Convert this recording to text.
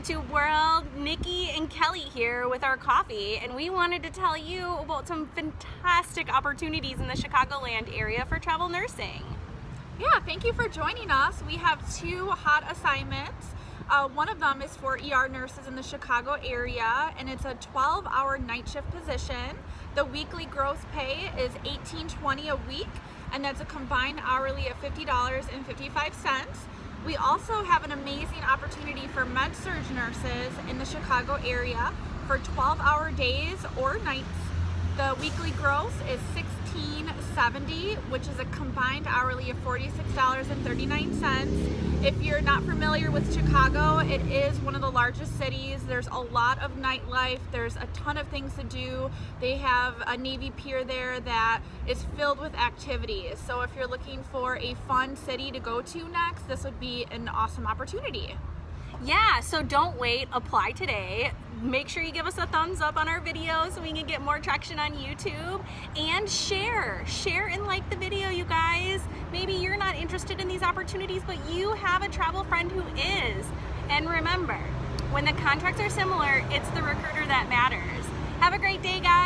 YouTube world. Nikki and Kelly here with our coffee and we wanted to tell you about some fantastic opportunities in the Chicagoland area for travel nursing. Yeah, thank you for joining us. We have two hot assignments. Uh, one of them is for ER nurses in the Chicago area and it's a 12 hour night shift position. The weekly gross pay is $18.20 a week and that's a combined hourly of $50.55. We also have an amazing opportunity for med-surg nurses in the Chicago area for 12 hour days or nights. The weekly gross is $16.70, which is a combined hourly of $46.39. If you're not familiar with Chicago, it is one of the largest cities. There's a lot of nightlife. There's a ton of things to do. They have a Navy pier there that is filled with activities. So if you're looking for a fun city to go to next, this would be an awesome opportunity. Yeah, so don't wait, apply today. Make sure you give us a thumbs up on our video so we can get more traction on YouTube and share. Share and like the video, you guys. Maybe you're not interested in these opportunities, but you have a travel friend who is. And remember, when the contracts are similar, it's the recruiter that matters. Have a great day, guys.